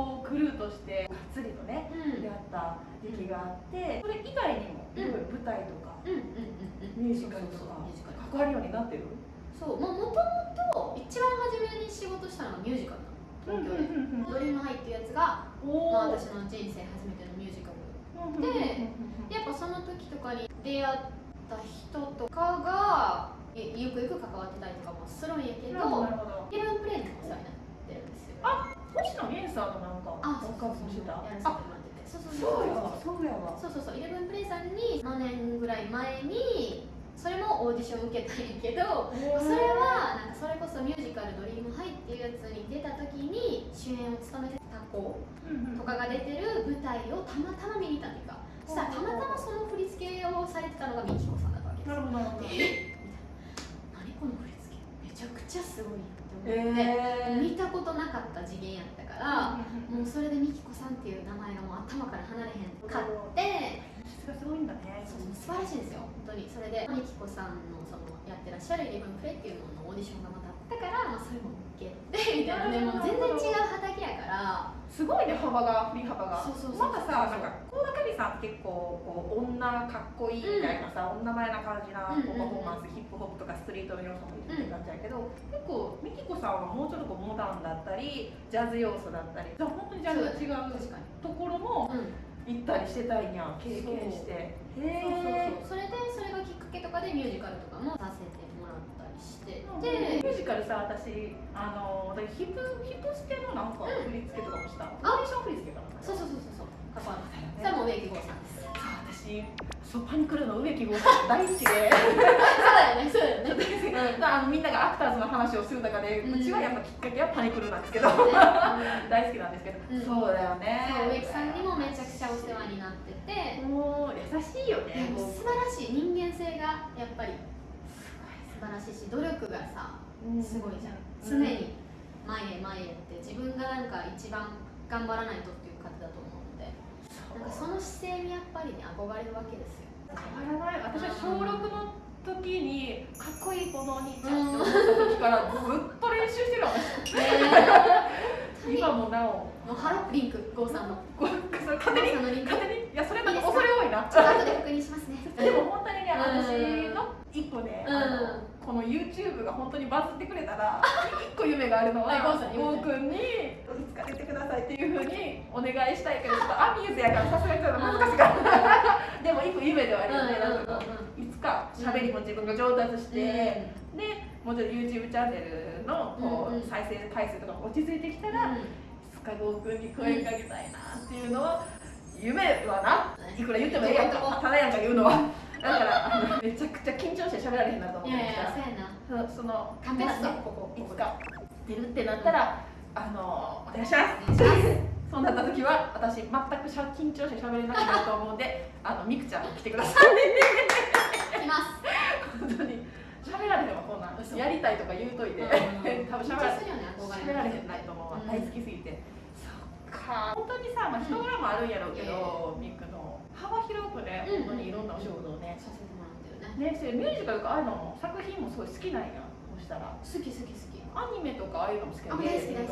こうクルーとしてがっつりとねうん。やった時期があってそれ以外にも舞台とかミュージカルとか関わるようになってる？そうももともと一番初めに仕事したのがミュージカルなの。東京で「ドリームハイ」っていうやつが、おまあ、私の人生初めてのミュージカルで。やっぱその時とかに出会った人とかがえゆくゆく関わってたりとかもするんやけどイレブンプレイにもお世話になってるんですよ。あ星野源さんのなんかあそうそうそう。そうやわ。そうそうそう。イレブンプレイさんに7年ぐらい前にそれもオーディション受けたんやけどそれはなんかそれこそミュージカル「ドリームハイ」っていうやつに出た時に主演を務めてた子とかが出てる舞台をたまたま見に行ったんだそしたらたまたまその振り付けをされてたのがミキコさんだったわけですなるほど。なるほどえ何この振り付け？めちゃくちゃすごいって思って、えー。見たことなかった次元やったから、もうそれでミキコさんっていう名前がもう頭から離れへんかって質がすごいんだね。そう素晴らしいんですよ本当に。それでミキコさんのそのやってらっしゃる「イレブンプレイ」っていうののオーディションがまたあったから、まあ、それも受けてみたいなねもう全然違う畑やから。すごいね幅が振り幅が。そうそうそうさなんか倖田來未さんって結構こう女かっこいいみたいなさ、女前な感じなこうパフォーマンス、ヒップホップとかストリートの要素も入れてる感じやけど、結構ミキコさんはもうちょっとこうモダンだったりジャズ要素だったり本当にジャンルが違う確かにところもうん。行ったりしてたんや経験して。へえそうそう。そうそれでそれがきっかけとかでミュージカルとかもさせてもらった。りしてでミでュージカルさ私あの私ヒップヒップステのなんか振り付けとかもした、オーディション振り付けかなそうそうそうそうそう。関わってねそれも植木剛さんです。そう私そうパニクルの植木剛さん大好きで。そうだよねそうだよね。あの みんながアクターズの話をする中で、ううんちはやっぱきっかけはパニクルなんですけど、そうね大好きなんですけど、うんそうだよねそう植木さんにもめちゃくちゃお世話になっててもう優しいよね素晴らしい人間性がやっぱりしいし努力がさすごいじゃん。常に前へ前へって自分がなんか一番頑張らないとっていう方だと思うので。なんかその姿勢にやっぱりね憧れるわけですよ。変わらない私は小6の時にかっこいいこのお兄ちゃんって思った時からずっと練習してるわ。今もなお。もうハロリンク郷さんの。勝手に勝手に。いやそれなんか恐れ多いな。ちょっと後で確認しますね。でも本当にね、うん私の一個ね、うんあ YouTube が本当にバズってくれたら、一個夢があるのは、はい郷くんにいつか出てくださいっていうふうにお願いしたいけど、ちょっとアミューズやからさすがにちょっと難しいから。でも一個夢ではあるよね、なんいつか喋りも自分が上達して、で、もうちょっと YouTube チャンネルのこうんうん。う再生回数とかも落ち着いてきたら、いつかゴーくんに声かけたいなっていうのは、夢はな。い。くら言ってもええやんか。ただやんか言うのはだからあのめちゃくちゃ緊張して喋られへんなと思って。いやいやそうやな。そのカンペ出すねもしここいつか出るってなったら、あのお願いします。そうなった時は私全くしゃ緊張して喋れなくなると思うんであのみくちゃん来てください。いきます。本当に。喋られへんわこんなん。嘘。やりたいとか言うといて。うん。多分喋られね喋られへんないと思うわ、うん。大好きすぎて。そっか。本当にさ、まあ、人柄もあるんやろうけど、ミクの。幅広くねうん本当にいろんなお仕事をね、させてもらってるね。ねそれミュージカルとかああいうのも作品もすごい好きなんや。そしたら。好き好き好き。アニメとかああいうのも好きやあ大好き大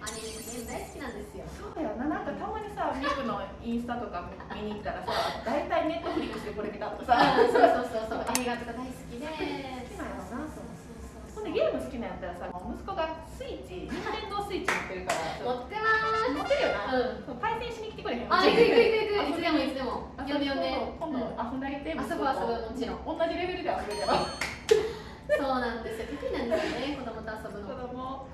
アニメ大好きなんですよ。そうだよな。なんかたまにさミクのインスタとか見に行ったらさ 大体ネットフリックスでこれ見たとかさ。そうそうそうそう。映画とか大好きで。好きなんやろなそうそうほんでゲーム好きなんやったらさ息子がスイッチニンテンドースイッチ持ってるから持ってま持ってるよな、うん対戦しに来てくれへんあ行く行く行く行く。いつでもいつでも。あ呼んで呼んで。今度遊んであげて、遊ぶ遊ぶもちろん。同じレベルで遊べるやろそうなんですよ。得意なんですよね子供と遊ぶ子の供。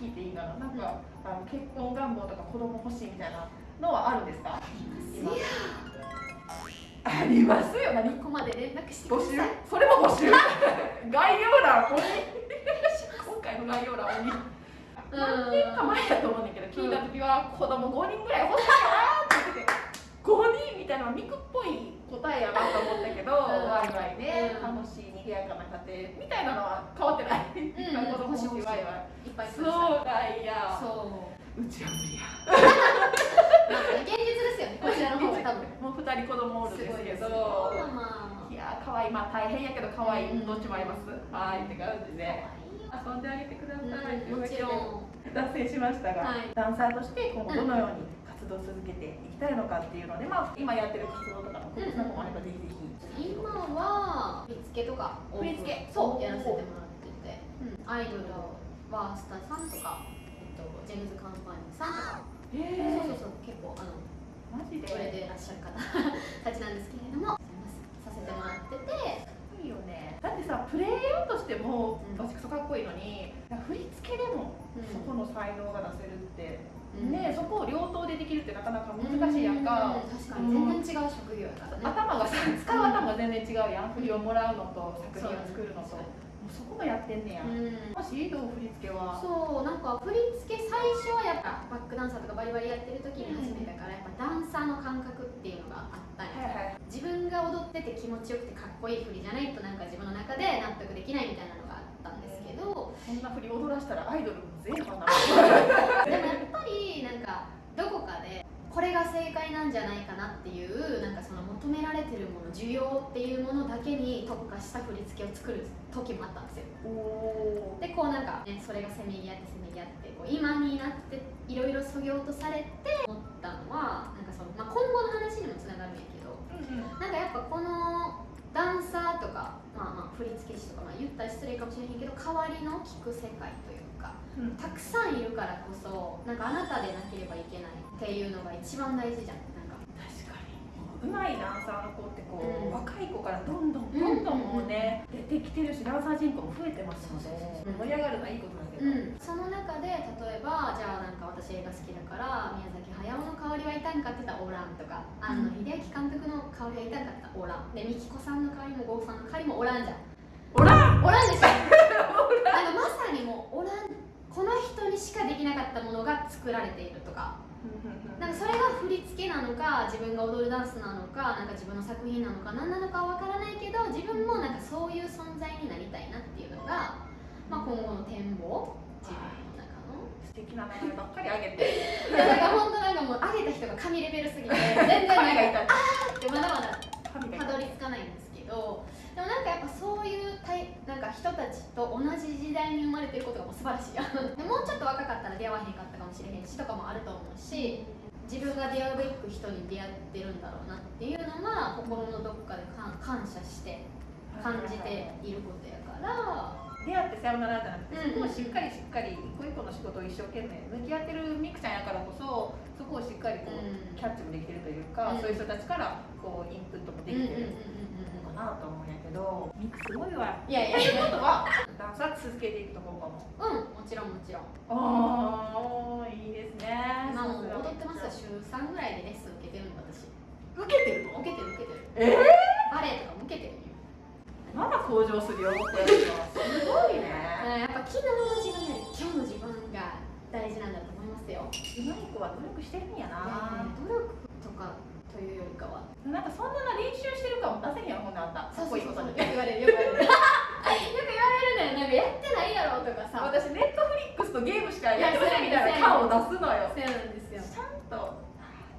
聞いていいかな。なんか、あの結婚願望とか子供欲しいみたいなのはあるんですか？今ありますよ。何ここまで連絡してく募集？それも募集？概要欄に。今回の概要欄に何年か前だと思うんだけど聞いた時は子供5人ぐらい欲しいかなって言ってて5人みたいなミクっぽい答えやなと思ったけど、うん。ワイワイでうん。楽しい賑やかな家庭みたいなのは変わってない、ん子供欲しいワイワイいっぱいそう。だいやそう。うちは無理や。う。現実ですよねこちらの方が多分もう2人子供おるんですけどいや可愛い。まあ大変やけど可愛い。どっちもあります。はい。って感じで。遊んであげてください、うんもちろん脱線しましたが、はい。ダンサーとして今後どのように活動を続けていきたいのかっていうので、まあ、今やってる活動とかの告知などもあればぜひぜひ。今は振り付けとか振り付け。そうやらせてもらってて、アイドルワースタさんとか、えっと、ジェームズ・カンパニーさんとか、えそうそうそう結構あのマジで？これでいらっしゃる方たちなんですけれどもさせてもらっててだってさプレイヤーとしてもうん。バチクソかっこいいのに振り付けでもそこの才能が出せるって、ねそこを両党でできるってなかなか難しいやんか、う確かに。全然違う職業やからね、頭がさ使う頭が全然違うやん振りをもらうのと作品を作るのと。そこもやってんねや、うん。もしどう振り付けは？そうなんか振り付け最初はやっぱバックダンサーとかバリバリやってる時に始ダンサーの感覚っていうのがあったんやはいはい。自分が踊ってて気持ちよくてかっこいい振りじゃないとなんか自分の中で納得できないみたいなのがあったんですけどそん。な振り踊らしたらアイドルも全員かな でもやっぱりなんかどこかでこれが正解なんじゃないかなっていうなんかその求められてるもの需要っていうものだけに特化した振り付けを作る時もあったんですよ。おでこうなんか、ね、それがせめぎ合ってせめぎ合ってこう今になっていろいろそぎ落とされて思ったのはなんかその、まあ、今後の話にもつながるんやけどうんうん。なんかやっぱこのダンサーとか、まあ、まあ振付師とか、まあ、言ったら失礼かもしれへんけど代わりの聞く世界というかうんたくさんいるからこそなんかあなたでなければいけないっていうのが一番大事じゃん。なんか。確かに。うまいダンサーの子ってこう、うん。若い子からどんどんうん。どんどんもうね、出てきてるしダンサー人口も増えてますのでうん。盛り上がるのはいいことだけど、うん、その中で例えばじゃあなんか私映画好きだから宮崎駿の香りはいたんかって言ったらおらんとか庵野秀明監督の香りはいたんかって言ったらおらん。で美紀子さんの香りも郷さんの香りもおらんじゃん。おらん！おらんでしょ。なんかまさにもうおらんこの人にしかできなかったものが作られているとか。なんかそれが振り付けなのか自分が踊るダンスなのかなんか自分の作品なのか何なのかは分からないけど自分もなんかそういう存在になりたいなっていうのが、まあ、今後の展望。自分の中の。素敵な名前ばっかりあげて。いやだから本当なんかもう上げた人が神レベルすぎて全然なんか神がいた。ってまだまだたどり着かないんですけどでもなんかやっぱそういうたいなんか人たちと同じ時代に生まれてることがもう素晴らしいやん。でもうちょっと若かったら出会わへんかったかもしれへんしとかもあると思うし自分が出会うべく人に出会ってるんだろうなっていうのが心のどこかで感感謝して感じていることやから。出会ってさよならじゃなくて、うんそこをしっかりしっかり一個一個の仕事を一生懸命向き合ってるミクちゃんやからこそそこをしっかりこう、うん。キャッチもできてるというか、うん。そういう人たちからこうインプットもできてるのかなと思うどミクすごいわ。いやいやといや。ことはダンスは続けていくところかもう。んもちろんもちろん。ああいいですね。今もう踊ってますよ。週3ぐらいでレッスン受けてるんで私。受けてるの？受けてる受けてる。えバレエとかも受けてるよ。ー、まだ向上するよってすごいね。やっぱ昨日の自分より今日の自分が大事なんだと思いますよ。うまい子は努力してるんやな、努力とかというよりかはなんかそんなな練習してるかも出せへんやんほんであんたかっこいいことによく言われるよく言われるよく言われるねなんかやってないやろとかさ私ネットフリックスとゲームしかやってないみたいな感を出すのよそうなんですよちゃんと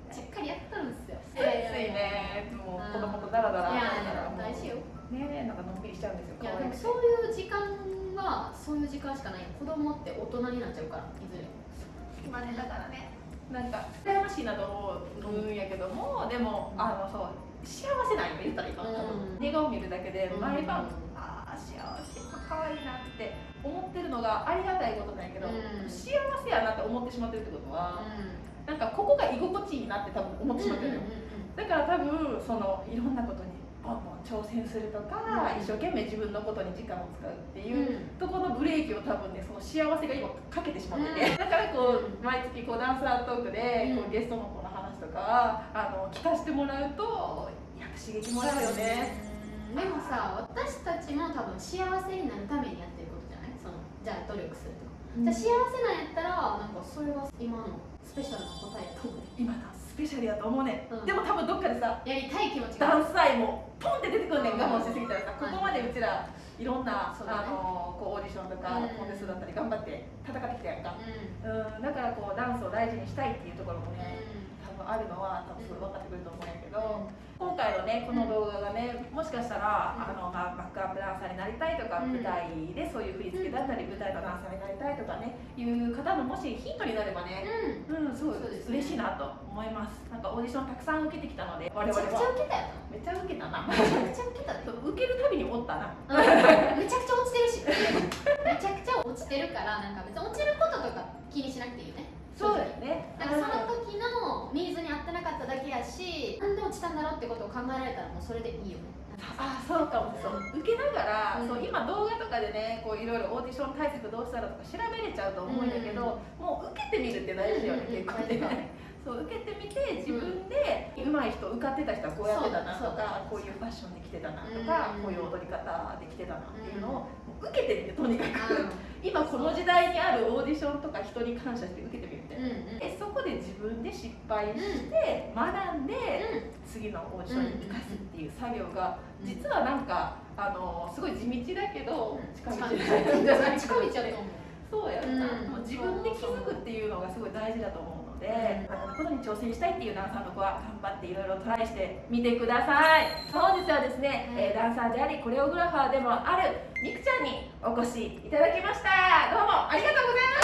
しっかりやってるんですよついついねもう子供とダラダラいやいや大事よねなんかのんびりしちゃうんですよ。いやでもそういう時間はそういう時間しかない。子供って大人になっちゃうからいずれ今ねだからね。なんか羨ましいなと思うんやけどもでもあのそう幸せなんよ言ったら今。多分うん。寝顔見るだけで毎晩うんああ幸せ可愛いなって思ってるのがありがたいことなんやけどうん。幸せやなって思ってしまってるってことはなんかここが居心地いいなって多分思ってしまってるのよ。だから多分そのいろんなことにボンボン挑戦するとか、うん。一生懸命自分のことに時間を使うってうん。いう、ところのブレーキを多分ねその幸せが今かけてしまってて、だからこう、うん毎月こうダンサートークでこうん。うゲストの子の話とかあの聞かせてもらうとやっぱ刺激もらうよね。でもさ私たちも多分幸せになるためにやってることじゃない？そのじゃあ努力するとか、じゃあ幸せなんやったらなんかそれは今のスペシャルな答えやと思う。今だスペシャルやと思うね、うん。でも多分どっかでさやりたい気持ちダがンス愛もポンって出てくんねん。我慢しすぎたらさ、うんここまでうちらいろんな、そうだね。あのこうオーディションとか、うん。コンテストだったり頑張って戦ってきたやんか、ううん、だからこうダンスを大事にしたいっていうところもねあるのは多分すごい分かってくると思うんやけど、今回のねこの動画がねもしかしたら、あのまあ、バックアップダンサーになりたいとか、うん舞台でそういう振り付けだったり、舞台のダンサーになりたいとかねいう方のもしヒントになればね、うん。うん、すごいそうですね。嬉しいなと思います。なんかオーディションたくさん受けてきたので我々めちゃくちゃは受けたよ。めっちゃ受けたなめちゃくちゃ受けた 受けるたびにおったな。めちゃくちゃ落ちてるし。めちゃくちゃ落ちてるからなんか別に落ちることとか気にしなくていいよねそうだよねなんかその時のニーズに合ってなかっただけやしなんで落ちたんだろうってことを考えられたらもうそれでいいよね。あそうかもそう。受けながら、うん。そう今動画とかでねこういろいろオーディション対策どうしたらとか調べれちゃうと思うんだけど、もう受けてみるって大事よね、うんうん結構ね、そう受けてみて自分で上手い人受かってた人はこうやってたなとかこういうファッションで来てたなとうん。か、こういう踊り方で来てたなっていうのを受けてみてとにかく、う今この時代にあるオーディションとか人に感謝して受けてみるみたいな。んうん。でそこで自分で失敗して学んで、う次のオーディションに生かすっていう作業が実はなんかあのすごい地道だけど近道じゃない。近道やと思う。そうやんな、うん。もう自分で気づくっていうのがすごい大事だと思う。ので、あのことに挑戦したいっていうダンサーの子は頑張っていろいろトライしてみてください。本日はですね、うん。えーダンサーでありコレオグラファーでもあるみくちゃんにお越しいただきました。どうもありがとうございました